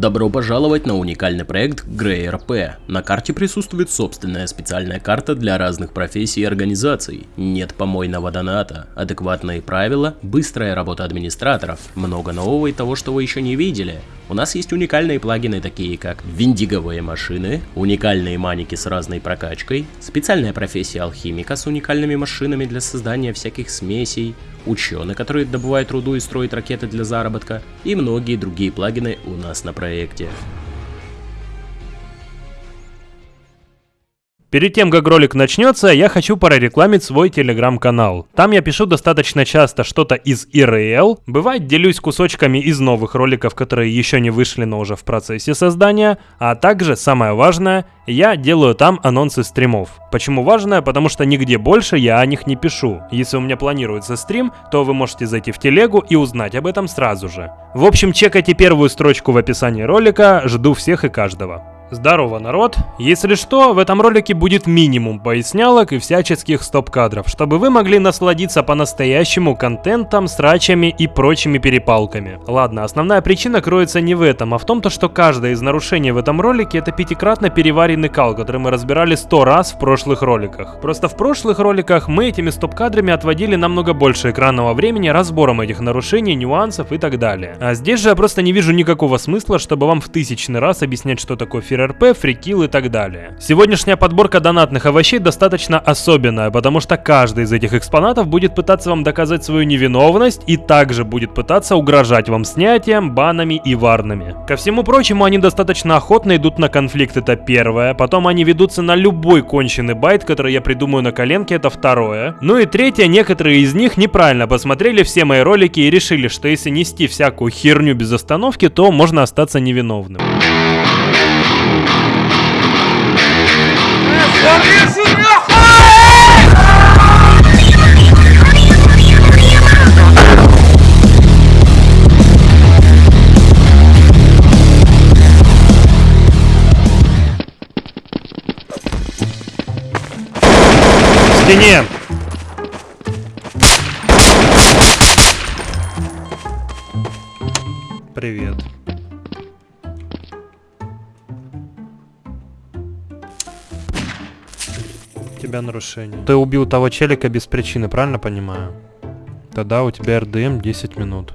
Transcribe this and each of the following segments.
Добро пожаловать на уникальный проект GreyRP. На карте присутствует собственная специальная карта для разных профессий и организаций. Нет помойного доната, адекватные правила, быстрая работа администраторов, много нового и того, что вы еще не видели. У нас есть уникальные плагины, такие как виндиговые машины, уникальные маники с разной прокачкой, специальная профессия алхимика с уникальными машинами для создания всяких смесей, ученые, которые добывают руду и строят ракеты для заработка, и многие другие плагины у нас на проекте. Перед тем, как ролик начнется, я хочу прорекламить свой телеграм-канал. Там я пишу достаточно часто что-то из ИРЛ, бывает делюсь кусочками из новых роликов, которые еще не вышли, но уже в процессе создания, а также, самое важное, я делаю там анонсы стримов. Почему важное? Потому что нигде больше я о них не пишу. Если у меня планируется стрим, то вы можете зайти в телегу и узнать об этом сразу же. В общем, чекайте первую строчку в описании ролика, жду всех и каждого. Здорово, народ! Если что, в этом ролике будет минимум пояснялок и всяческих стоп-кадров, чтобы вы могли насладиться по-настоящему контентом, срачами и прочими перепалками. Ладно, основная причина кроется не в этом, а в том, то, что каждое из нарушений в этом ролике это пятикратно переваренный кал, который мы разбирали сто раз в прошлых роликах. Просто в прошлых роликах мы этими стоп-кадрами отводили намного больше экранного времени разбором этих нарушений, нюансов и так далее. А здесь же я просто не вижу никакого смысла, чтобы вам в тысячный раз объяснять, что такое фир РП, фрикил и так далее. Сегодняшняя подборка донатных овощей достаточно особенная, потому что каждый из этих экспонатов будет пытаться вам доказать свою невиновность и также будет пытаться угрожать вам снятием, банами и варнами. Ко всему прочему, они достаточно охотно идут на конфликт, это первое, потом они ведутся на любой конченый байт, который я придумаю на коленке, это второе. Ну и третье, некоторые из них неправильно посмотрели все мои ролики и решили, что если нести всякую херню без остановки, то можно остаться невиновным. Стене! Привет. Тебя нарушение. Ты убил того челика без причины, правильно понимаю? Тогда у тебя РДМ 10 минут.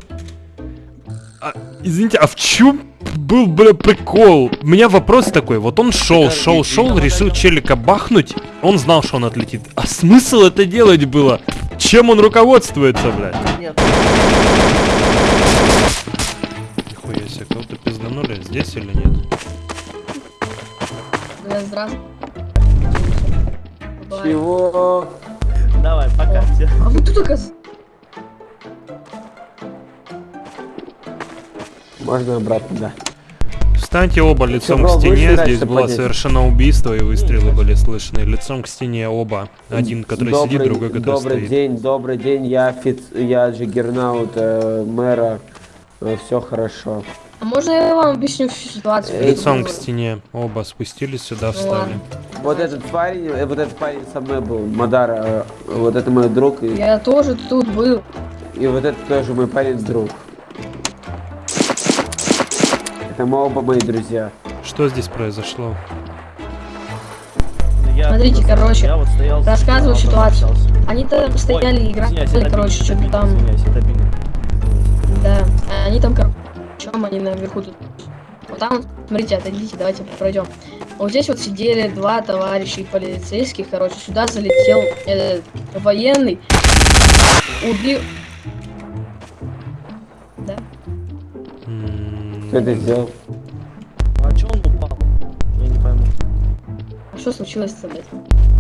А, извините, а в чем был, бля, прикол? У меня вопрос такой, вот он шел, шел, шел, решил челика бахнуть, он знал, что он отлетит. А смысл это делать было? Чем он руководствуется, блядь? Нет. Нихуя себе, кого-то пизданули здесь или нет? Бля, здравствуй. Чего? Давай, пока. Все. А вы тут оказывается? Можно обратно, да. Встаньте оба лицом бро, к стене, здесь было поднять? совершено убийство и выстрелы были слышны. Лицом к стене оба. Один, который добрый, сидит, другой, который Добрый стоит. день, добрый день, я офиц... я Джиггернаут, э, мэра, все хорошо. А можно я вам объясню всю ситуацию? Лицом к стене оба спустились сюда, встали. Вот этот парень, э, вот этот парень со мной был, Мадар, э, вот это мой друг, и, Я тоже тут был. и вот это тоже мой парень друг. Это мы оба мои друзья. Что здесь произошло? Я Смотрите, просто- короче, я вот стоял Рассказываю ситуацию. общался. Они там стояли и играли, Извиняюсь, короче, что-то там, Извиняюсь, да. Они там, короче, чем они наверху тут. Вот там, смотрите, отойдите, давайте пройдем. Вот здесь вот сидели два товарища и полицейских, короче, сюда залетел э, военный, убил... Да. Кто это сделал? А чё он упал? Я не пойму. А что случилось-то, блядь?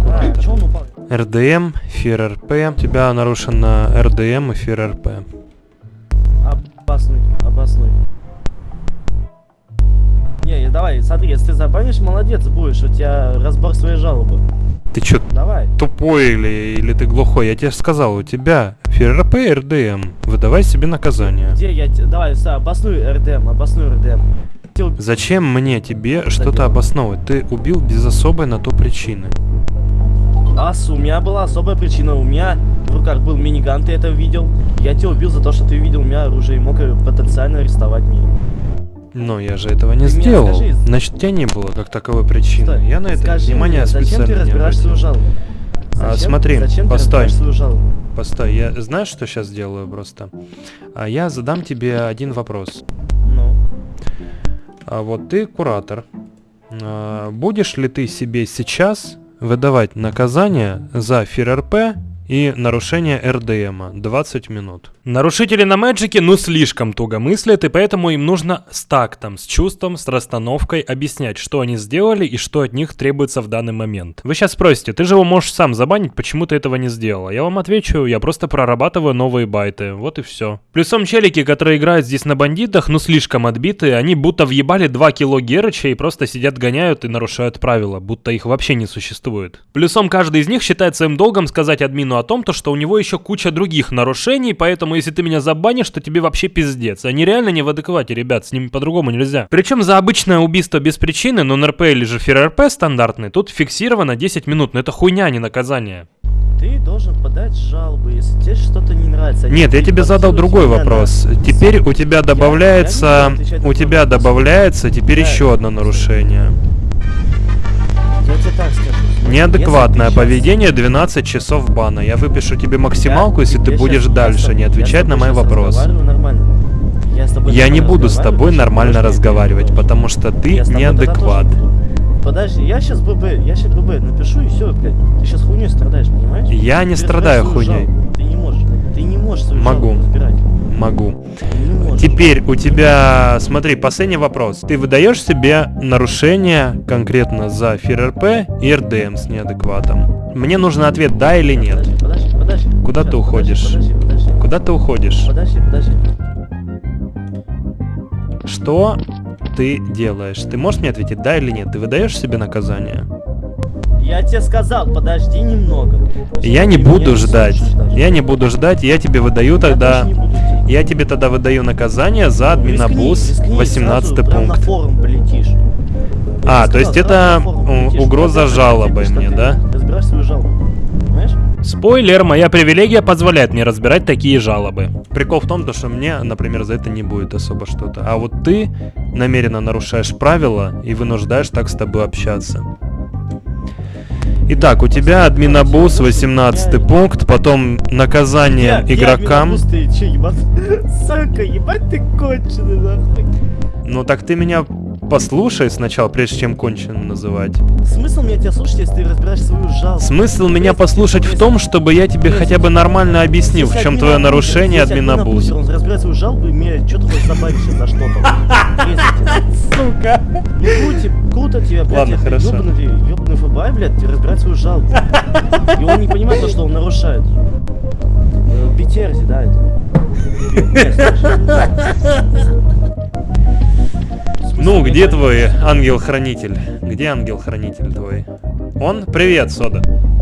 А, он упал? РДМ, фир РП. У тебя нарушено РДМ и фир РП. Обоснуй, обоснуй. Не, давай, смотри, если ты забанишь, молодец будешь, у тебя разбор своей жалобы. Ты чё, Давай. тупой или, или ты глухой? Я тебе же сказал, у тебя фир РП и РДМ. Выдавай себе наказание. Где я... Давай, са, обоснуй РДМ, обоснуй РДМ. Зачем мне тебе что-то обосновывать? Ты убил без особой на то причины. Ас, у меня была особая причина. У меня в руках был миниган, ты это видел. Я тебя убил за то, что ты видел у меня оружие и мог потенциально арестовать меня. Но я же этого не Ты сделал. скажи. Значит, тебя не было как таковой причины. Стой, Я на это скажи внимание мне, зачем специально ты не разбираешь обратил. А, Зачем- смотри, зачем постой. Постой, я знаешь, что сейчас сделаю просто? А я задам тебе один вопрос. Ну, А вот ты куратор. А, будешь ли ты себе сейчас выдавать наказание за ФРРП и нарушение РДМа 20 минут? Нарушители на Мэджике ну слишком туго мыслят, и поэтому им нужно с тактом, с чувством, с расстановкой объяснять, что они сделали и что от них требуется в данный момент. Вы сейчас спросите, ты же его можешь сам забанить, почему ты этого не сделал? Я вам отвечу, я просто прорабатываю новые байты, вот и все. Плюсом челики, которые играют здесь на бандитах, ну слишком отбиты, они будто въебали 2 кило Герыча и просто сидят гоняют и нарушают правила, будто их вообще не существует. Плюсом каждый из них считает своим долгом сказать админу о том, то, что у него еще куча других нарушений, поэтому если ты меня забанишь, то тебе вообще пиздец. Они реально не в адеквате, ребят, с ними по-другому нельзя. Причем за обычное убийство без причины, но НРП или же ФРРП стандартный, тут фиксировано 10 минут, но это хуйня, а не наказание. ты должен подать жалобы, если тебе что-то не нравится. Нет, я тебе задал другой себя на- вопрос. Теперь у тебя добавляется, я у тебя вопрос. добавляется теперь Да. еще одно нарушение. Я тебе так скажу. Неадекватное поведение 12 часов бана. Я выпишу тебе максималку, если ты будешь дальше не отвечать на мои вопросы. Я, не буду с тобой нормально разговаривать, потому что ты неадекват. Подожди, я сейчас ББ, я сейчас ББ напишу и все, блядь. Ты сейчас хуйней страдаешь, понимаешь? Я не страдаю хуйней. Ты не можешь. Ты не можешь свою Могу. разбирать. Могу. Теперь у тебя, смотри, последний вопрос. Ты выдаешь себе нарушение конкретно за ФРРП и РДМ с неадекватом? Мне нужен ответ да или нет. Подожди, подожди. Куда ты уходишь? Подожди, подожди. Куда ты уходишь? Подожди, подожди. Что ты делаешь? Ты можешь мне ответить да или нет? Ты выдаешь себе наказание? Я тебе сказал, подожди немного. Я не буду ждать. Я не буду ждать, я тебе выдаю тогда... Я тебе тогда выдаю наказание за рискни, 18 сразу прям на пункт. форум полетишь. А, то есть это угроза ответишь, мне, да? ты Разбираешь свою жалобу. Понимаешь? Спойлер, моя привилегия позволяет мне разбирать такие жалобы. Прикол в том, то, что мне, например, за это не будет особо что-то. А вот ты намеренно нарушаешь правила и вынуждаешь так с тобой общаться. Итак, у тебя админабуз 18 пункт, потом наказание Я- я игрокам. минобус, ты чё, ебать? Сука, ебать ты конченый, нахуй. Ну так ты меня послушай сначала, прежде чем конченым называть. Смысл мне тебя слушать, если ты разбираешь свою жалобу? Смысл меня послушать в том, чтобы я тебе хотя бы нормально объяснил, в чем твое нарушение если админ админабуза. абузер, Он разбирает свою жалобу и мне что-то хочет добавить сейчас за что-то. Сука. Круто, тебе, блядь, Ладно, я хорошо. Блядь, разбирает свою жалобу. И он не понимает то, что он нарушает. Э, Петерзи, да, это. Ну, где твой ангел-хранитель? Где ангел-хранитель твой? Он? Привет, Сода.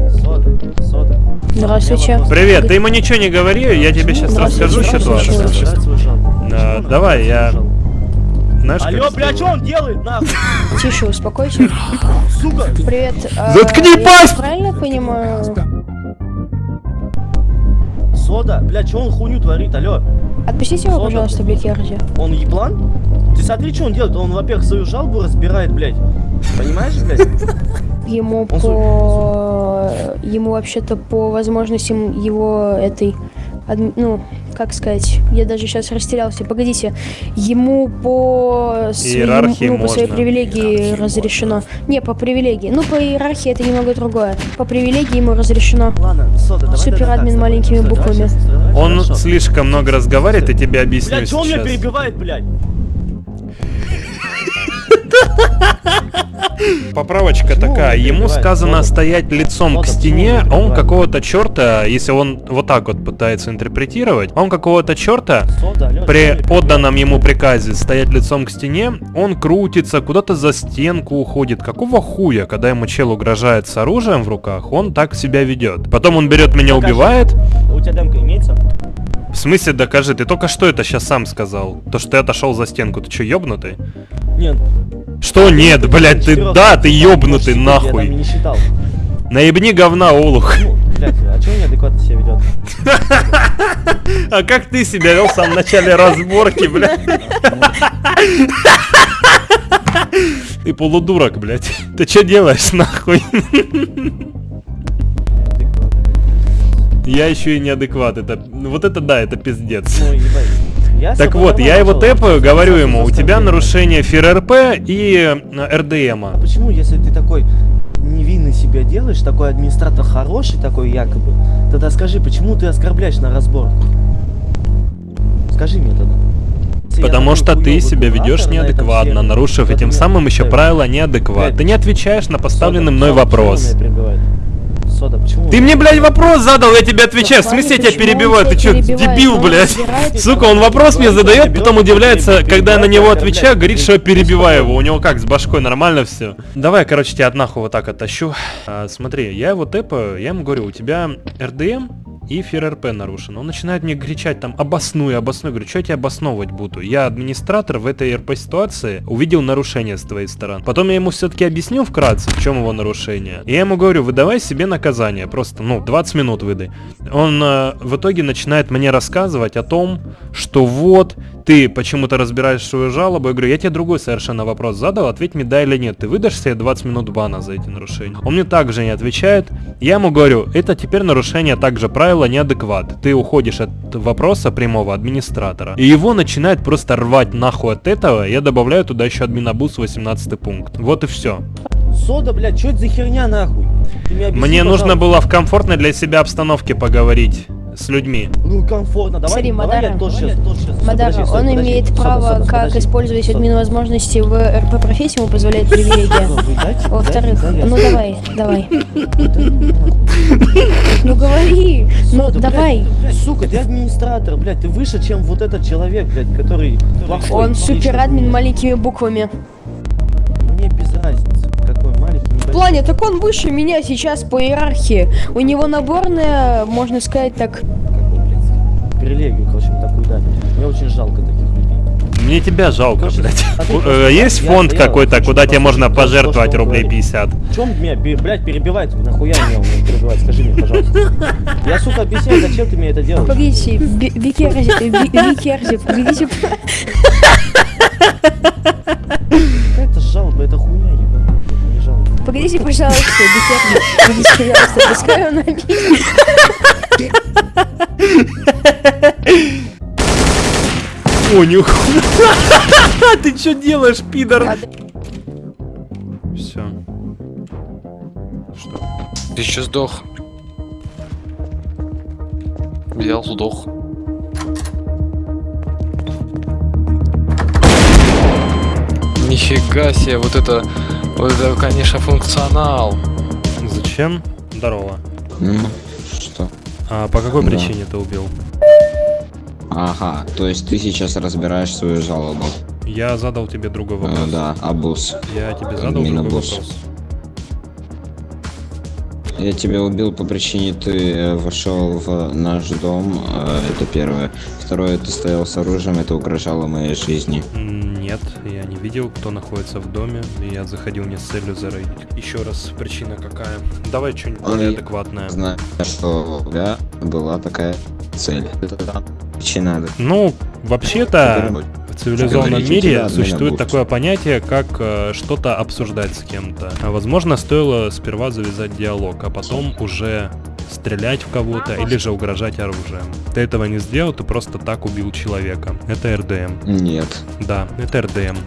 Сода, сода. Здравствуйте. Привет, ты ему ничего не говори, я тебе сейчас расскажу ситуацию. Давай, я-? Знаешь, Алло, бля, что он делает, нахуй? Тише, успокойся. Сука! Привет. а, Заткни пасть! Правильно понимаю? Сода, бля, что он хуйню творит, алло? Отпустите его, пожалуйста, Бекерди. Он еблан? Ты смотри, что он делает. Он, во-первых, свою жалобу разбирает, блядь. Понимаешь, блядь? Ему по... Ему вообще-то по возможностям его этой... Ну, как сказать, я даже сейчас растерялся. Погодите, ему по своим, Иерархии ну, по своей можно. привилегии разрешено. Не, по привилегии. Ну, по иерархии это немного другое. По привилегии ему разрешено. Ладно, Сода, давай Супер тогда так админ с тобой. маленькими буквами. Он слишком много разговаривает, и тебе объясню Блядь, он меня сейчас. перебивает, блядь? Поправочка такая, ему сказано стоять лицом к стене, а он какого-то черта, если он вот так вот пытается интерпретировать, он какого-то черта при отданном ему приказе стоять лицом к стене, он крутится, куда-то за стенку уходит. Какого хуя, когда ему чел угрожает с оружием в руках, он так себя ведет. Потом он берет меня, убивает. У тебя демка имеется? В смысле, докажи, ты только что это сейчас сам сказал? То, что ты отошел за стенку, ты что, ёбнутый? Нет. Что нет, блядь, ты, да, ты ёбнутый, Может, Я там нахуй. не считал. Наебни говна, олух. Ну, блядь, а он неадекватно себя ведет? А как ты себя вел в самом начале разборки, блядь? Ты полудурок, блядь. Ты что делаешь, нахуй? Я еще и неадекват. Это, ну, вот это да, это пиздец. Ну. Я Так вот, я его тэпаю, говорю ему, у тебя нарушение ФРРП и э, РДМа. Почему, если ты такой невинный себя делаешь, такой администратор хороший, такой якобы, тогда скажи, почему ты оскорбляешь на разбор? Скажи мне тогда. Потому что ты себя ведешь неадекватно, нарушив этим самым еще правила неадекват. Ты не отвечаешь на поставленный мной вопрос. Сода, почему? Ты мне, блядь, вопрос задал, я тебе отвечаю. В В смысле я тебя перебиваю? Ты что, дебил, блядь? Сука, он вопрос мне задает, потом удивляется, когда я на него отвечаю, говорит, что я перебиваю его. У него как, с башкой нормально все? Давай, короче, тебя от нахуй вот так оттащу. А, смотри, я его тэпаю, я ему говорю, у тебя РДМ и ФРРП нарушено. Он начинает мне кричать там, обоснуй, обоснуй. Говорю, что я тебе обосновывать буду? Я администратор в этой РП ситуации увидел нарушение с твоей стороны. Потом я ему все-таки объяснил вкратце, в чем его нарушение. И я ему говорю, выдавай себе наказание, просто, ну, 20 минут выдай. Он э, в итоге начинает мне рассказывать о том, что вот, ты почему-то разбираешь свою жалобу. Я говорю, я тебе другой совершенно вопрос задал, ответь мне да или нет. Ты выдашь себе 20 минут бана за эти нарушения? Он мне также не отвечает. Я ему говорю, это теперь нарушение также правила неадекват. Ты уходишь от вопроса прямого администратора. И его начинает просто рвать нахуй от этого. Я добавляю туда еще админабус 18 пункт. Вот и все. Сода, блядь, что это за херня нахуй? Мне объясни, Мне нужно пожалуйста. было в комфортной для себя обстановке поговорить с людьми. Ну, комфортно. Давай, Смотри, давай Мадара, я тоже сейчас, тоже сейчас. Мадара, Подожди, стой, он подожди. имеет Сода, право, Сода, как подожди. использовать Сода. админ возможности в РП профессии, ему позволяет привилегия. Во-вторых, ну давай, давай. Ну говори, ну Сода, блядь, давай. сука, ты администратор, блядь, ты выше, чем вот этот человек, блядь, который. Он суперадмин админ. маленькими буквами. Плане, так он выше меня сейчас по иерархии. У него наборная, можно сказать так, привилегию, короче, такую дали. Мне очень жалко таких людей. Мне тебя жалко, Короче, блядь. а ты просто- э, Есть фонд какой-то, куда тебе можно пожертвовать рублей говорит. 50? В чем меня, блядь, перебивать? Нахуя меня меня перебивать? Скажи мне, пожалуйста. Я, сука, объясняю, зачем ты мне это делаешь? Погодите, Викерзи, Ви- Викерзи, погодите. Какая-то жалоба, это хуйня, Погодите, пожалуйста, пожалуйста, пускай он обидит. О, нихуя. Ты что делаешь, пидор? Все. Что? Ты еще сдох. Взял, сдох. Нифига себе, вот это, вот это, конечно, функционал. Зачем? Здорово. Ну, что? А по какой Да. причине ты убил? Ага, то есть ты сейчас разбираешь свою жалобу. Я задал тебе другой Э, вопрос. да, абуз. Я тебе задал другой Админобус. вопрос. Я тебя убил по причине ты э, вошел в наш дом, э, это первое. Второе, ты стоял с оружием, это угрожало моей жизни. Нет, я не видел, кто находится в доме. Я заходил не с целью зарейдить. Еще раз, причина какая? Давай что-нибудь более адекватное. Знаю, что у тебя была такая цель. Это причина. Ну, вообще-то, в цивилизованном Говорите, мире да, существует такое понятие, как э, что-то обсуждать с кем-то. А возможно, стоило сперва завязать диалог, а потом уже стрелять в кого-то или же угрожать оружием. Ты этого не сделал, ты просто так убил человека. Это РДМ. Нет. Да, это РДМ.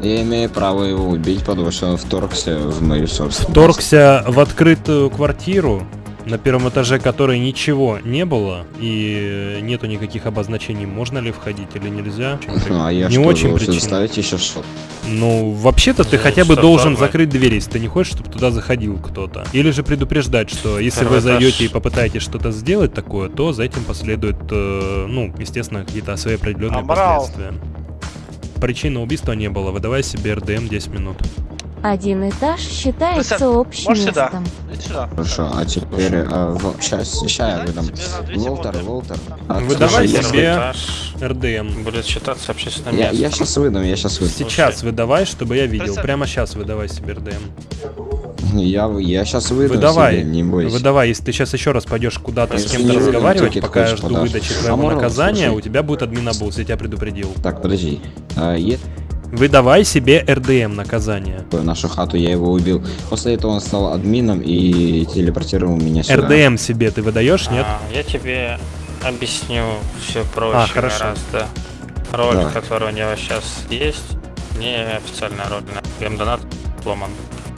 Я имею право его убить, потому что он вторгся в мою собственность. Вторгся в открытую квартиру, на первом этаже которой ничего не было и нету никаких обозначений, можно ли входить или нельзя. А я не что, очень причина. ставить еще что? Ну, вообще-то ты Ну, хотя бы должен нормально. закрыть дверь, если ты не хочешь, чтобы туда заходил кто-то. Или же предупреждать, что если вы Второй этаж. зайдете и попытаетесь что-то сделать такое, то за этим последует, э, ну, естественно, какие-то свои определенные Амбрал. последствия. Причины убийства не было, выдавай себе РДМ 10 минут. Один этаж считается общим Можешь местом. Сюда. Хорошо, а теперь э, сейчас, сейчас я выдам. Волтер, Волтер. а, Выдавай себе Этаж РДМ. будет считаться общественным Я, местом. я сейчас выдам, я сейчас выдам. Сейчас выдавай, чтобы я видел. Прямо сейчас выдавай себе РДМ. Я, я сейчас выдам Выдавай, себе, не бойся. выдавай, если ты сейчас еще раз пойдешь куда-то с Если кем-то разговаривать, пока я жду подашь. выдачи А твоего можно, наказания, слушай. у тебя будет админабус, я тебя предупредил. Так, подожди. А, е- Выдавай себе РДМ наказание. нашу хату, я его убил. После этого он стал админом и телепортировал меня сюда. РДМ себе ты выдаешь, нет? А, я тебе объясню все проще А, хорошо. гораздо. Ролик, Давай. который у него сейчас есть, не официальная роль. на донат сломан.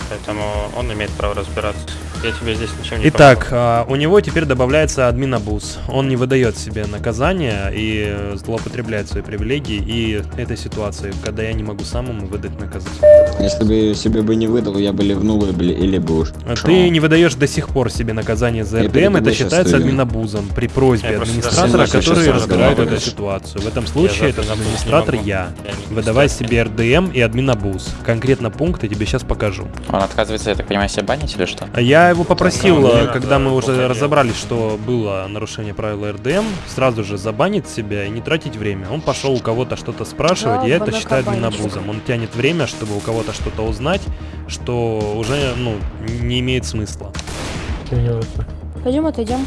Поэтому он имеет право разбираться. Я тебе здесь ничем не Итак, а, у него теперь добавляется админ абуз. Он не выдает себе наказание и злоупотребляет свои привилегии и этой ситуации, когда я не могу самому выдать наказание. Если бы себе бы не выдал, я бы ливнул или бы уж. А Ты не выдаешь до сих пор себе наказание за Я РДМ, это считается админабузом при просьбе Я администратора, который разбирает эту ситуацию. В этом случае за это админабуз не администратор я. Я Выдавай себе РДМ и админабуз. Конкретно пункты тебе сейчас покажу. Он отказывается, я так понимаю, себя банить или что? А Я его попросил, когда мы уже разобрались, что было нарушение правил РДМ, сразу же забанить себя и не тратить время. Он пошел у кого-то что-то спрашивать, и я это считаю админабузом. Он тянет время, чтобы у кого-то что-то узнать, что уже, ну, не имеет смысла. Пойдем отойдем.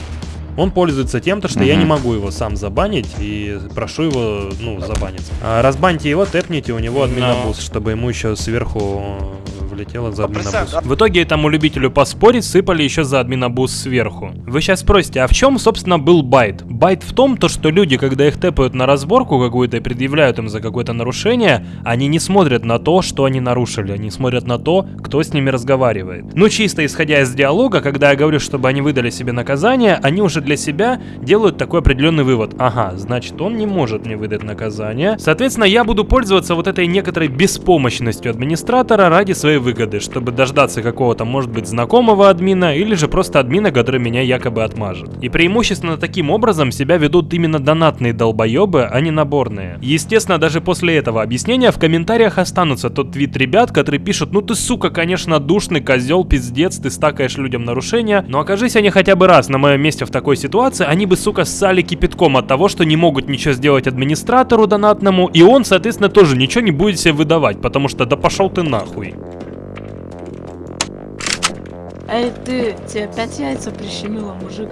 Он пользуется тем, то, что я Мгм. не могу его сам забанить и прошу его, ну, забанить. А, разбаньте его, тэпните у него админабуз, чтобы ему еще сверху влетело за админабуз. В итоге этому любителю поспорить сыпали еще за админабуз сверху. Вы сейчас спросите, а в чем, собственно, был байт? Байт в том, то, что люди, когда их тэпают на разборку какую-то и предъявляют им за какое-то нарушение, они не смотрят на то, что они нарушили, они смотрят на то, кто с ними разговаривает. Ну, чисто исходя из диалога, когда я говорю, чтобы они выдали себе наказание, они уже для себя делают такой определенный вывод. Ага, значит, он не может мне выдать наказание. Соответственно, я буду пользоваться вот этой некоторой беспомощностью администратора ради своей выгоды, чтобы дождаться какого-то, может быть, знакомого админа или же просто админа, который меня якобы отмажет. И преимущественно таким образом себя ведут именно донатные долбоебы, а не наборные. Естественно, даже после этого объяснения в комментариях останутся тот твит ребят, которые пишут, ну ты сука, конечно, душный козел, пиздец, ты стакаешь людям нарушения, но окажись они хотя бы раз на моем месте в такой ситуации, они бы, сука, ссали кипятком от того, что не могут ничего сделать администратору донатному, и он, соответственно, тоже ничего не будет себе выдавать, потому что да пошел ты нахуй. Эй, ты, тебе опять яйца прищемило, мужик.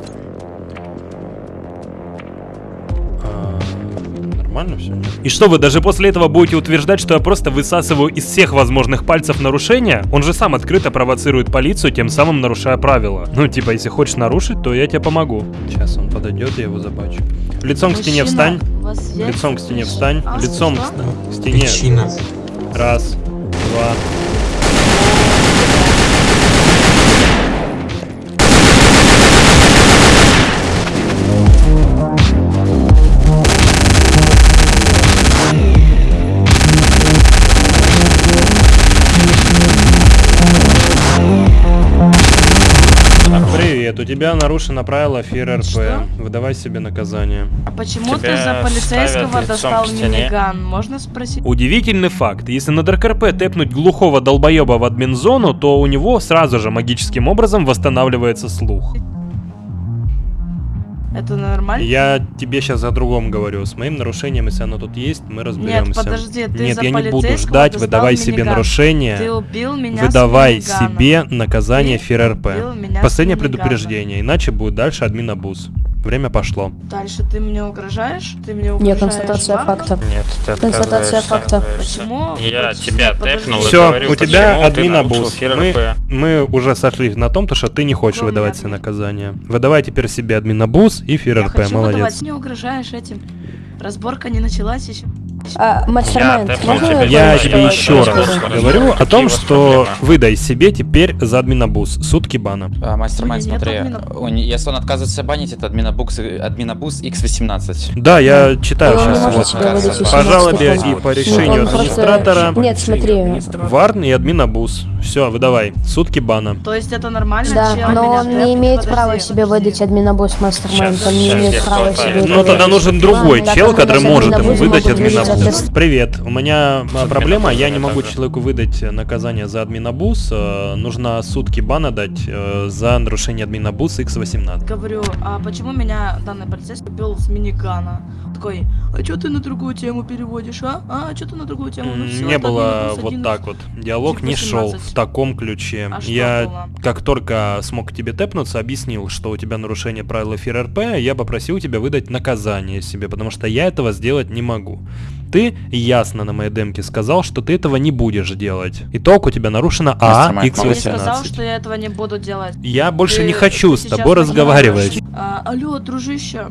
Нормально все? И что вы даже после этого будете утверждать, что я просто высасываю из всех возможных пальцев нарушения? Он же сам открыто провоцирует полицию, тем самым нарушая правила. Ну, типа, если хочешь нарушить, то я тебе помогу. Сейчас он подойдет, я его забачу. Лицом к стене Мужчина, встань. Лицом к стене встань. А, Лицом что? к стене. Раз, два. Привет, у тебя нарушено правило ФИР Что? РП. Выдавай себе наказание. А почему ты Тебя за полицейского достал миниган? Можно спросить? Удивительный факт. Если на ДРКРП тэпнуть глухого долбоеба в админзону, то у него сразу же магическим образом восстанавливается слух. Это нормально? Я тебе сейчас о другом говорю. С моим нарушением, если оно тут есть, мы разберемся. подожди, ты Нет, за я не буду ждать, выдавай себе миниган. нарушение. Ты убил меня Выдавай себе наказание Ты ФИР убил РП. меня с Последнее миниганом. предупреждение, иначе будет дальше админ абуз. Время пошло. Дальше ты мне угрожаешь? Ты мне угрожаешь? Нет, констатация ладно? факта. Нет, ты Констатация факта. Почему? Я Подожди, тебя тэпнул и Все, говорю, у тебя почему админ. ФРП. Мы, мы уже сошлись на том, то, что ты не хочешь Кто мне выдавать себе наказание. Выдавай теперь себе админ абуз и ФИР Я РП. хочу Молодец. выдавать. Не угрожаешь этим. Разборка не началась еще. А, мастер-майнд, тэпнул можно. Я тебе я еще раз говорю о том, что выдай себе теперь за админабуз сутки бана. А, Мастер-майнд, нет смотри, не- если он отказывается банить, это админабуз, админабуз X18. Да, я читаю Он сейчас. Вот. По жалобе и по Нет, решению он просто- администратора. Нет, смотри. Варн и админабуз. Все, выдавай. Сутки бана. То есть это нормально? Да, но он не имеет права себе выдать админабус мастер-майнд. Он не имеет права себе. Ну тогда нужен другой чел, который может ему админабуз выдать могут от- Привет, у меня а, проблема, я не могу человеку выдать наказание за админабуз. э, Нужно сутки бана дать э, за нарушение админабуз X18. Говорю, а почему меня данный полицейский убил с минигана? Такой, а что ты на другую тему переводишь, а? А, что ты на другую тему? Ну, всё, Не это было плюс вот один так вот. Диалог не шел 18. в таком ключе. А я было? как только смог к тебе тэпнуться, объяснил, что у тебя нарушение правил эфира РП, я попросил тебя выдать наказание себе, потому что я этого сделать не могу. Ты ясно на моей демке сказал, что ты этого не будешь делать. Итог у тебя нарушено А, Мастер Майк, Я не сказал, X18. что я этого не буду делать. Я больше Ты- не хочу с тобой разговаривать. А, алло, дружище,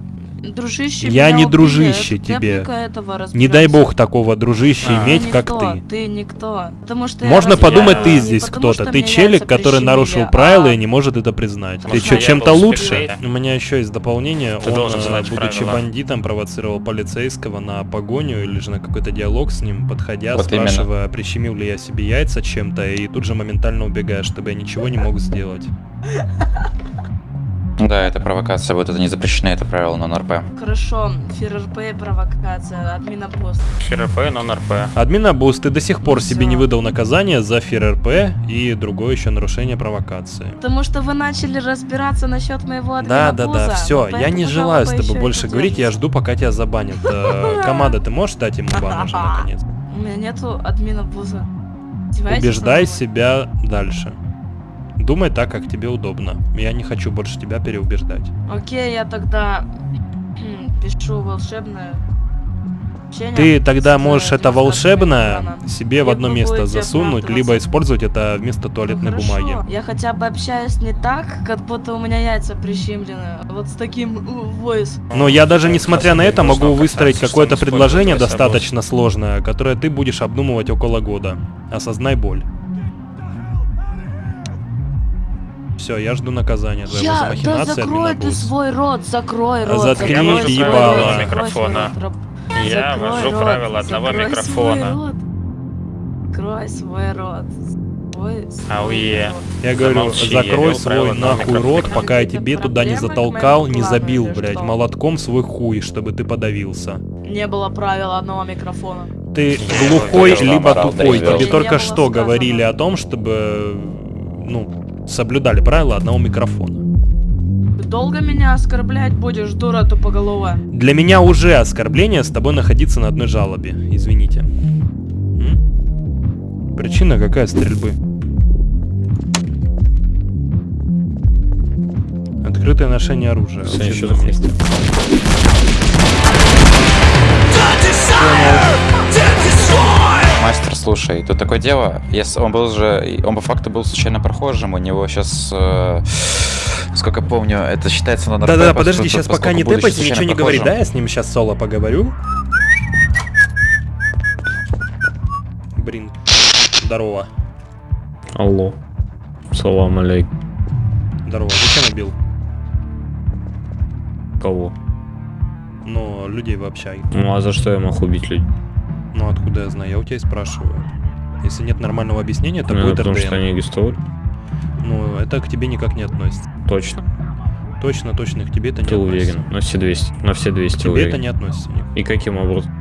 дружище, Я не убили, дружище это тебе. этого Не дай бог такого дружища Ты иметь, как никто, ты. Ты никто. Потому что я Можно подумать, ты здесь кто-то. Ты челик, который нарушил правила а и не может это признать. Ты Потому что, что я чем-то лучше? У меня еще есть дополнение. Ты Он, должен э, знать будучи правила. бандитом, провоцировал полицейского на погоню или же на какой-то диалог с ним, подходя, Вот именно. спрашивая, прищемил ли я себе яйца чем-то, и тут же моментально убегая, чтобы я ничего не мог сделать. Да, это провокация будет, это не запрещено, это правило нон-РП. Хорошо, ФРРП и провокация, админа пост. ФРП, нон-РП. Админа Бус, ты до сих пор себе Всё. не выдал наказание за ФРРП и другое еще нарушение провокации. Потому что вы начали разбираться насчет моего Да, админа да, буза, да, все, вот я не желаю с тобой больше говорить, я жду, пока тебя забанят. Э, Команда, ты можешь дать ему бан уже наконец? У меня нету админа буза. Издеваетесь Убеждай себя дальше. Думай так, как тебе удобно. Я не хочу больше тебя переубеждать. Окей, я тогда пишу волшебное Ты тогда можешь это волшебное экрана. себе в одно место засунуть, либо использовать это вместо туалетной Хорошо, бумаги. Я хотя бы общаюсь не так, как будто у меня яйца прищемлены. Вот с таким voice. Но я даже несмотря на это могу выстроить какое-то предложение достаточно сложное, которое ты будешь обдумывать около года. Осознай боль. Все, я жду наказания за Я, да закрой ты свой рот, закрой рот. Заткни закрой свой ебало. Микрофона. Я закрой вожу рот, правила одного микрофона. Закрой свой рот. Ауе. Я говорю, Замолчи, я закрой вел свой нахуй рот, пока я Это тебе туда не затолкал, не забил, блядь, что? молотком свой хуй, чтобы ты подавился. Не было правила одного микрофона. Ты глухой, либо тупой. Тебе только что говорили о том, чтобы, ну, соблюдали правила одного микрофона. Долго меня оскорблять будешь, дура тупоголовая? Для меня уже оскорбление с тобой находиться на одной жалобе. Извините. М? Причина какая стрельбы? Открытое ношение оружия. в Кстати, общественном что за месте. Мастер, слушай, тут такое дело, если он был же, он по факту был случайно прохожим, у него сейчас, сколько помню, это считается на Да-да, подожди, сейчас пока не тэпайся, ничего не говори, да, я с ним сейчас соло поговорю. Блин, здорово, Алло. Салам алейкум. здорово, зачем убил? Кого? Ну, людей в общаге. Ну а за что я мог убить людей? Ну, откуда я знаю, я у тебя и спрашиваю. Если нет нормального объяснения, то Ну, будет потому РДМ. что они арестовали. Ну, это к тебе никак не относится. Точно. Точно, точно, к тебе это не Ты относится. уверен? На все 200. На все 200 Тебе уверен. это не относится. никак. И каким образом?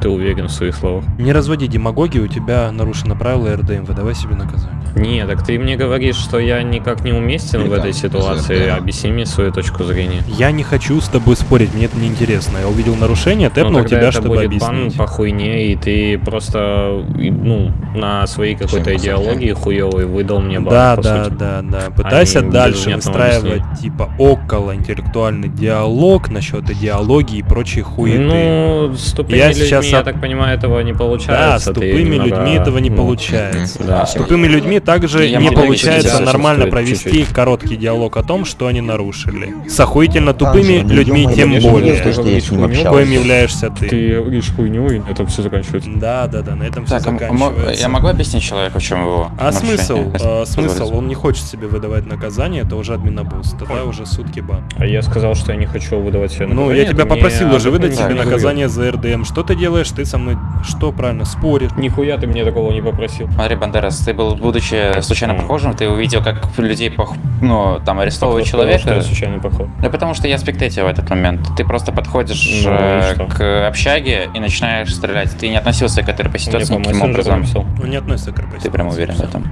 Ты уверен в своих словах? Не разводи демагогию, у тебя нарушено правило РДМ, выдавай себе наказание. Не, так ты мне говоришь, что я никак не уместен в этой ситуации. Объясни мне свою точку зрения. Я не хочу с тобой спорить, мне это не интересно. Я увидел нарушение, тэпнул Ну, тогда тебя, это чтобы будет бан объяснить. по хуйне, и ты просто, ну, на своей какой-то идеологии хуевой выдал мне бан, Да, по да, сути. да, да. Пытайся А дальше выстраивать типа около интеллектуальный диалог насчет идеологии и прочей хуеты. Ну, с тупыми Я людьми, сейчас я так понимаю, этого не Да, получается. с ты тупыми немного, людьми этого не ну, получается. Да. С тупыми людьми также Я не получается нормально стоит, провести чуть-чуть. короткий диалог о том, что они нарушили. С охуительно тупыми Анжела, людьми тем я же более. с. Коим являешься ты. Ты говоришь хуйню, и это все заканчивается. Да, да, да, на этом все Так, а м- заканчивается. я могу объяснить человеку, в чем его А смысл? А, смысл? Он не хочет себе выдавать наказание, это уже админобус. Тогда уже сутки бан. А я сказал, что я не хочу выдавать себе Ну, наказание, я тебя попросил уже выдать говорил. наказание за РДМ. Что ты делаешь? Ты со мной что правильно споришь? Нихуя ты мне такого не попросил. Смотри, Бандерас, ты был, будучи случайно прохожим, ты увидел, как людей, пох- ну, там, арестовывают что человека. я случайный поход. Да потому что я спектейтил в этот момент. Ты просто подходишь Ну, э, к общаге и начинаешь стрелять. Ты не относился к этой Мне ситуации по никаким образом. Он не относится к РП. Ты прям уверен в этом?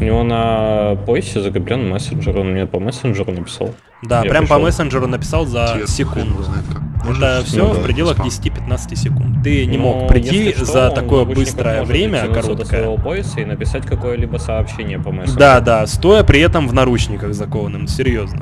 У него на поясе закреплен мессенджер, он мне по мессенджеру написал. Да, Я прям по пришел. мессенджеру написал за секунду. Это все Ну в да, пределах спам. 10-15 секунд. Ты не Но мог прийти Ну, что, за такое быстрое время, короткое. своего пояса и написать какое-либо сообщение по мессенджеру. Да, да, стоя при этом в наручниках закованным, серьезно.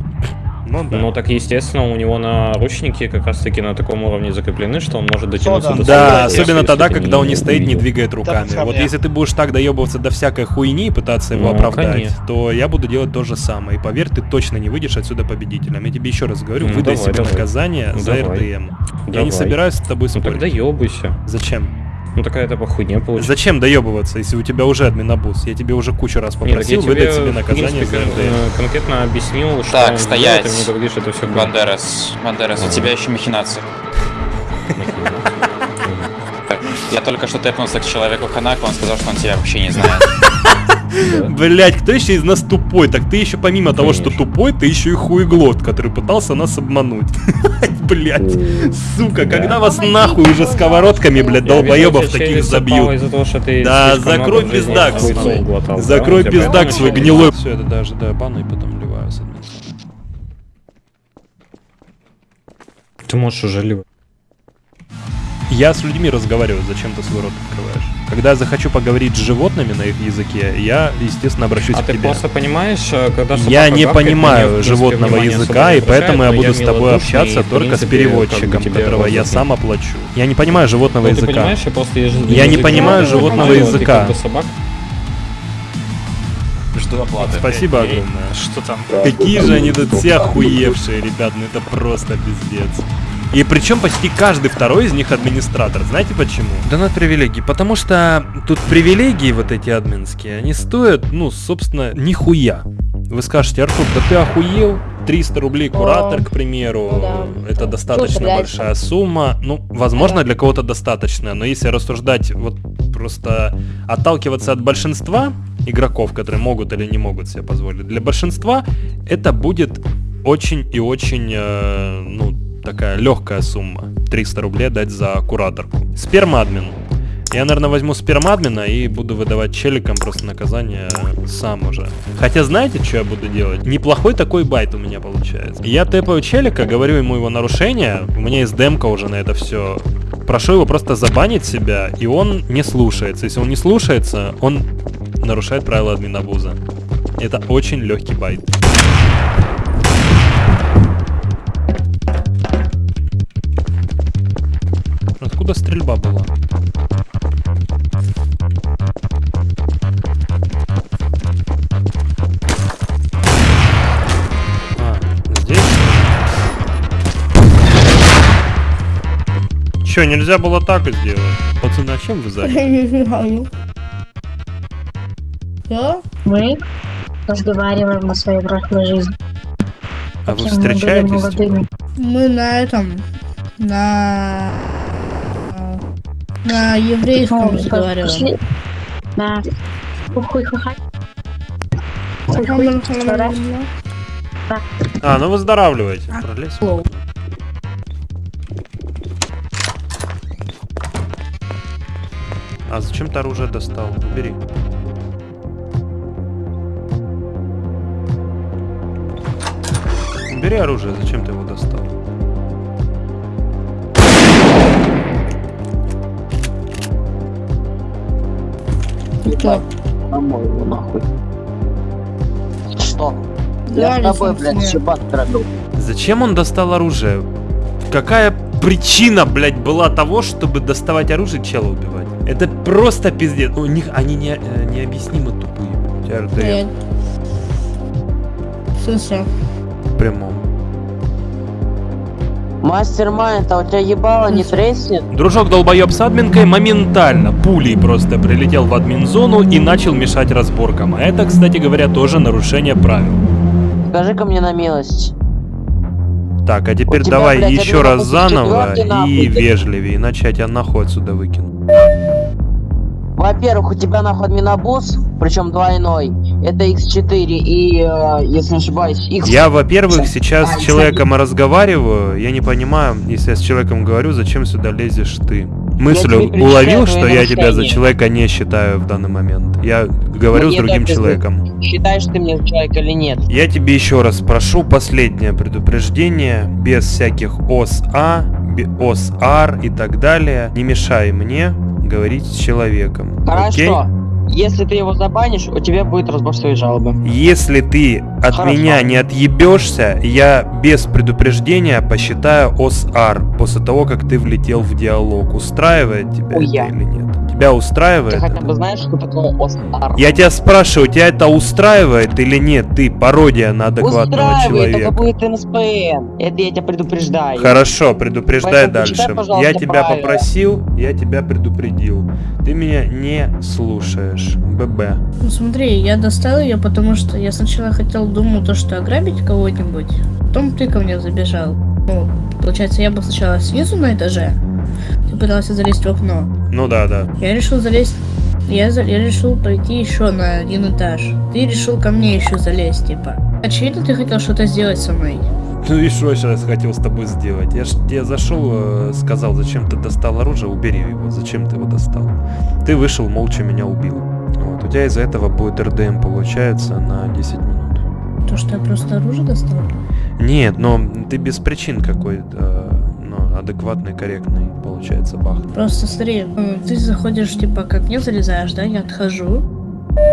Ну да. Ну так естественно, у него наручники как раз таки на таком уровне закреплены, что он может дотянуться до Да, особенно тогда, когда он не стоит, не двигает руками. Вот если ты будешь так доебываться до всякой хуйни и пытаться его Ну, оправдать, конечно. то я буду делать то же самое. И поверь, ты точно не выйдешь отсюда победителем. Я тебе еще раз говорю, Ну, выдай давай, себе давай. наказание за Давай. РДМ. Я Давай. не собираюсь с тобой Ну спорить. тогда ебайся. Зачем? Ну такая это похуйня получится. Зачем доебываться, если у тебя уже админобус? Я тебе уже кучу раз Не, так я попросил выдать тебе наказание принципе, за э, конкретно объяснил, что Так, стоять. и мне говоришь, это все Бандерас, Бандерас, у тебя еще махинации. Так, Я только что тэпнулся к человеку Ханаку, он сказал, что он тебя вообще не знает. Блять, кто еще из нас тупой? Так ты еще помимо того, что тупой, ты еще и хуеглот, который пытался нас обмануть. Блять, сука, когда вас нахуй уже сковородками, блядь, долбоебов таких забьют. Да, закрой пиздак свой. да? Закрой пиздак свой гнилой. Все, это даже бана и потом ливаю с. Ты можешь уже ливать. Я с людьми разговариваю, зачем ты свой рот открываешь? Когда я захочу поговорить с животными на их языке, я, естественно, обращусь А к ты тебе. просто понимаешь, э, когда Я не гавкает, понимаю принципе, животного языка, и поэтому я буду но с тобой общаться и, только с принципе, переводчиком, как бы которого я сам оплачу. Я не понимаю животного Ну, ты языка. понимаешь, я просто язык- Я не понимаю животного понимаю, ты языка. Жду оплаты. Спасибо огромное. Что там? Какие же они тут все охуевшие, ребят, ну это просто пиздец. И причем почти каждый второй из них администратор. Знаете почему? Донат привилегий. Потому что тут привилегии вот эти админские, они стоят, ну, собственно, нихуя. Вы скажете, Артур, да ты охуел? 300 рублей куратор, к примеру, это достаточно блядь. большая сумма. Ну, возможно, для кого-то достаточно, но если рассуждать, вот просто отталкиваться от большинства игроков, которые могут или не могут себе позволить, для большинства это будет очень и очень, э, ну, такая легкая сумма. 300 рублей дать за кураторку. Спермадмин. Я, наверное, возьму спермадмина и буду выдавать челикам просто наказание сам уже. Хотя знаете, что я буду делать? Неплохой такой байт у меня получается. Я тэпаю челика, говорю ему его нарушение, у меня есть демка уже на это все. Прошу его просто забанить себя, и он не слушается. Если он не слушается, он нарушает правила админабуза. Это очень легкий байт. Откуда стрельба была? А, здесь? Че, нельзя было так и сделать? Пацаны, а чем вы заняты? Что? Мы разговариваем о своей взрослой жизни. А вы встречаетесь? молодыми. Мы на этом, на на еврейском Ну, разговариваем. Да. Хуй. Что раз? Да. А, ну выздоравливайте. Пролез. А зачем ты оружие достал? Убери. Убери оружие, зачем ты его достал? Что? По-моему, нахуй. Что? Я с тобой, блядь, щебат травил. Зачем он достал оружие? Какая причина, блядь, была того, чтобы доставать оружие чела убивать? Это просто пиздец. У них они не, э, необъяснимо тупые. Нет. Слушай. В прямом. Мастер-майнд, а у тебя ебало не треснет? Дружок долбоеб с админкой моментально пулей просто прилетел в админ-зону и начал мешать разборкам. А это, кстати говоря, тоже нарушение правил. Скажи-ка мне на милость. Так, а теперь тебя, давай блядь, еще раз заново нахуй, и ты- вежливее, иначе я тебя нахуй отсюда выкину. Во-первых, у тебя нахуй админобус, причем двойной. Это X4 и, э, если не ошибаюсь, X... Я, во-первых, сейчас с человеком разговариваю, я не понимаю, если я с человеком говорю, зачем сюда лезешь ты. Мысль уловил, что я тебя за человека не считаю в данный момент. Я говорю с Мне другим так человеком. Считаешь ты мне человек или нет? Я тебе еще раз прошу последнее предупреждение, без всяких ОСА, ОСАР и так далее. Не мешай мне говорить с человеком. Окей? Хорошо. Если ты его забанишь, у тебя будет разбор своей жалобы. Если ты от Хорошо. меня не отъебешься, я без предупреждения посчитаю ОСАР после того, как ты влетел в диалог. Устраивает тебя это или нет? Тебя устраивает? Ты хотя бы знаешь, что такое ОСАР? Я тебя спрашиваю, тебя это устраивает или нет? Ты пародия на адекватного Устраивает, человека. это будет НСПН. Это я тебя предупреждаю. Хорошо, предупреждай Поэтому дальше. пожалуйста, я тебя правила. попросил, я тебя предупредил. Ты меня не слушаешь. ББ. Ну смотри, я достал ее, потому что я сначала хотел, думал, то, что ограбить кого-нибудь. Потом ты ко мне забежал. Ну, получается, я был сначала снизу на этаже. Пытался залезть в окно. Ну да, да. Я решил залезть. Я, за- я решил пройти еще на один этаж. Ты решил ко мне еще залезть, типа. Очевидно, ты хотел что-то сделать со мной. Ну и что я сейчас хотел с тобой сделать? Я ж тебе зашел, э, сказал, зачем ты достал оружие, убери его. Зачем ты его достал? Ты вышел, молча меня убил. Вот. У тебя из-за этого будет РДМ, получается, на 10 минут. То, что я просто оружие достал. Нет, но ты без причин какой-то, ну, адекватный, корректный, получается, бах. Просто смотри, ну, ты заходишь, типа, как мне залезаешь, да, я отхожу.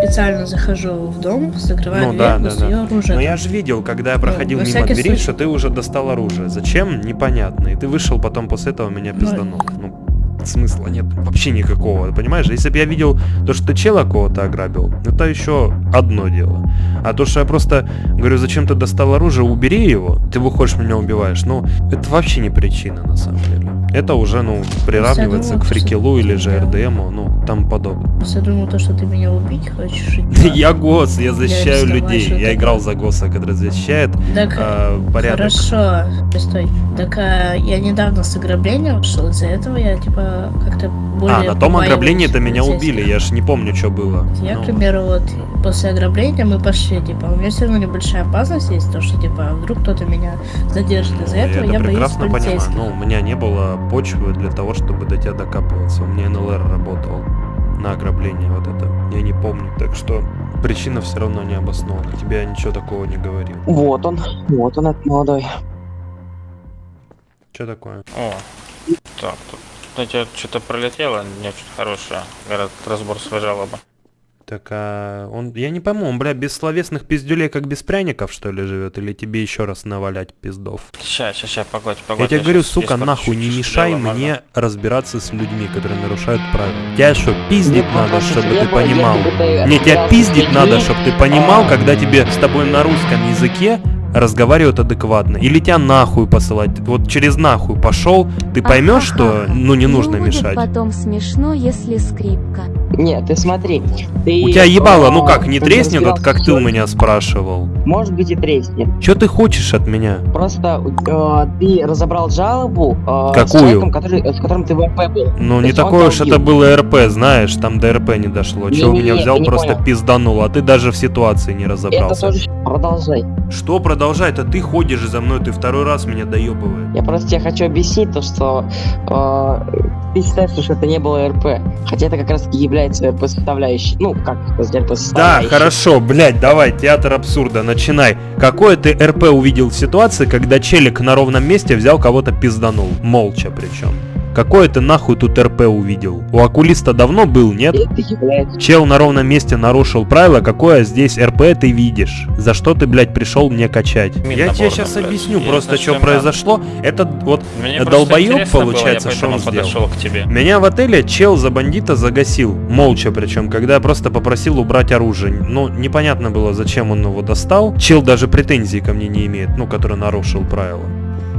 Специально захожу в дом, закрываю Ну дверь, да, да, достаю да. оружие. Но я же видел, когда я проходил во мимо двери, случай. что ты уже достал оружие. Зачем? Непонятно. И ты вышел потом после этого меня пизданул. Ну, смысла нет вообще никакого, понимаешь? Если бы я видел то, что чела кого-то ограбил, это еще одно дело. А то, что я просто говорю, зачем ты достал оружие, убери его, ты выходишь, меня убиваешь. Ну, это вообще не причина, на самом деле. Это уже, ну, приравнивается к думала, фрикелу или же РДМу, ну, там подобное. Я думал, то, что ты меня убить хочешь. Я ГОС, я защищаю людей. Я играл за ГОСа, который защищает э, порядок. Хорошо, стой. Так а, я недавно с ограбления ушел, из-за этого я типа как-то более... А, на том побаиваюсь ограблении-то меня убили, я ж не помню, что было. Я, Ну, к примеру, вот после ограбления мы пошли, типа, у меня все равно небольшая опасность есть, то что, типа, вдруг кто-то меня задержит. Из-за я этого это я боюсь прекрасно понимаю. полицейских. Ну, у меня не было почвы для того, чтобы до тебя докапываться. У меня НЛР работал на ограбление вот это. Я не помню, так что причина все равно не обоснована. Тебе я ничего такого не говорил. Вот он, вот он, этот молодой. Что такое? О, так, тут знаете, что-то пролетело, не очень хорошее. Говорят, разбор своей жалобы. Так, а он, я не пойму, он, бля, без словесных пиздюлей, как без пряников, что ли, живет? Или тебе еще раз навалять пиздов? Ща, ща, ща, погодь, Я погодь. тебе говорю, щас сука, испорчу нахуй, не мешай дело, можно? мне разбираться с людьми, которые нарушают правила. Тебя что, пиздить Ну, надо, чтобы ты понимал? Не, тебя пиздить надо, чтобы ты понимал, когда тебе с тобой на русском языке разговаривают адекватно. Или тебя нахуй посылать. Вот через нахуй пошел, ты поймешь, что ну не нужно Ему будет мешать. потом смешно, если скрипка. Нет, ты смотри. Ты, У тебя ебало, ну а, как, не ты треснет, вот как ты у меня спрашивал? Может быть и треснет. Что ты хочешь от меня? Просто э, ты разобрал жалобу э, с Какую? человеком, который, с которым ты в РП был. Ну, То не такое уж это было РП, знаешь, там до РП не дошло. Чего Не-не-не, меня взял, просто понял. пизданул, а ты даже в ситуации не Это разобрался. тоже продолжай. Что продолжать? А ты ходишь за мной, ты второй раз меня доебываешь. Я просто тебе хочу объяснить то, что э, ты считаешь, что это не было РП. Хотя это как раз и является РП составляющей. Ну, как РП Да, составляющей. хорошо, блядь, давай, театр абсурда, начинай. Какое ты РП увидел в ситуации, когда челик на ровном месте взял кого-то пизданул? Молча причем. Какое ты нахуй тут РП увидел? У окулиста давно был, нет? Чел на ровном месте нарушил правила, какое здесь РП ты видишь? За что ты, блядь, пришел мне качать? Я тебе сейчас блядь. объясню Я просто, что произошло. Это вот Мне долбоеб, было, получается, что он сделал. подошел к тебе. Меня в отеле чел за бандита загасил, молча причем, когда я просто попросил убрать оружие. Ну, непонятно было, зачем он его достал. Чел даже претензий ко мне не имеет, ну, который нарушил правила.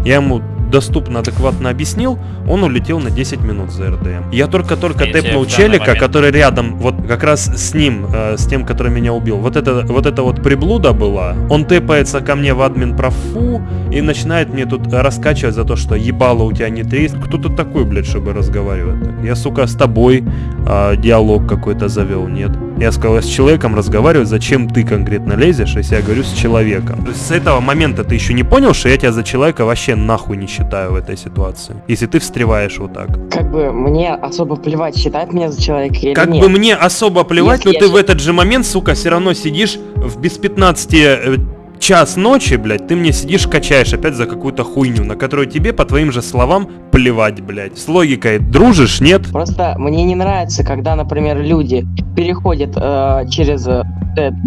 Я ему доступно, адекватно объяснил, он улетел на 10 минут за РДМ. Я только-только тэпнул в челика, момент- который рядом, вот как раз с ним, э, с тем, который меня убил. Вот это, вот это вот приблуда была. Он тэпается ко мне в админ профу и начинает мне тут раскачивать за то, что ебало у тебя не три. Кто ты такой, блядь, чтобы разговаривать так? Я, сука, с тобой а, диалог какой-то завел, нет? Я сказал, я с человеком разговариваю, зачем ты конкретно лезешь, если я говорю с человеком? С этого момента ты еще не понял, что я тебя за человека вообще нахуй не считаю в этой ситуации? Если ты встреваешь вот так. Как бы мне особо плевать, считать меня за человека или Как нет. бы мне особо плевать, Если но ты в этот же момент, сука, все равно сидишь в без 15 э, час ночи, блядь, ты мне сидишь, качаешь опять за какую-то хуйню, на которую тебе, по твоим же словам, плевать, блядь. С логикой дружишь, нет? Просто мне не нравится, когда, например, люди переходят э, через э,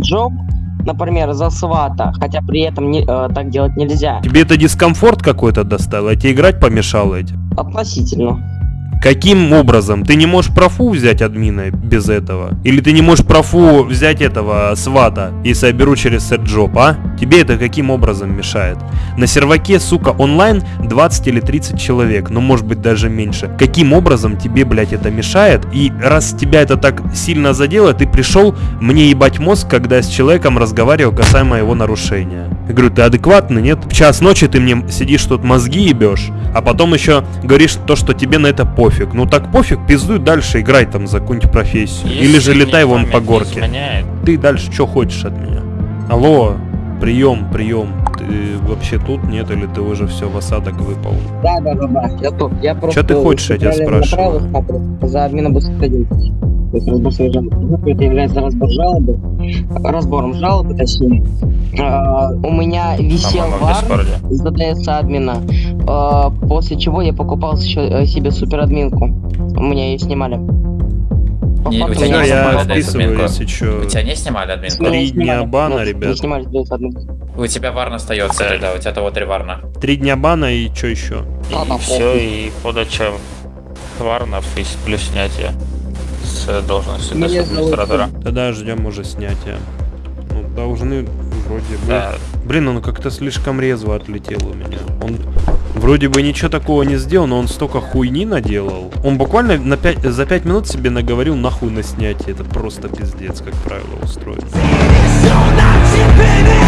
джоб, например, за свата, хотя при этом не, э, так делать нельзя. Тебе это дискомфорт какой-то доставило, а тебе играть помешало этим? Относительно. Каким образом? Ты не можешь профу взять админа без этого? Или ты не можешь профу взять этого свата, если я беру через сетджоп, а? Тебе это каким образом мешает? На серваке, сука, онлайн 20 или 30 человек, но может быть даже меньше. Каким образом тебе, блядь, это мешает? И раз тебя это так сильно задело, ты пришел мне ебать мозг, когда я с человеком разговаривал касаемо его нарушения. Я говорю, ты адекватный, нет? В час ночи ты мне сидишь тут мозги ебешь, а потом еще говоришь то, что тебе на это пофиг. Ну так пофиг, пиздуй дальше, играй там за какую-нибудь профессию. Если Или же летай вон по горке. Ты дальше что хочешь от меня? Алло, прием, прием. Ты вообще тут нет, или ты уже все в осадок выпал? Да, да, да, да. Я тут. Я просто. ты хочешь, я тебя спрашиваю? направо За админа. То есть разбор своей жалобы. Это является разбор жалобы. Разбором жалобы, точнее. А, у меня висел вар Дискорде. с ДДС админа. а, после чего я покупал еще э, себе суперадминку. У меня ее снимали. По Не, у факту не я вписываю, если. У тебя не снимали админку? Три дня бана, ребят. Не снимали ДДС админку. У тебя варн остается тогда, у тебя того три варна. Три дня бана и что еще? И все, и подача варнов и плюс снятие с должности администратора. Тогда ждем уже снятия. Ну, должны вроде бы. Да. Блин, он как-то слишком резво отлетел у меня. Он вроде бы ничего такого не сделал, но он столько хуйни наделал. Он буквально на пять, за пять минут себе наговорил нахуй на снятие. Это просто пиздец, как правило, устроено. Baby,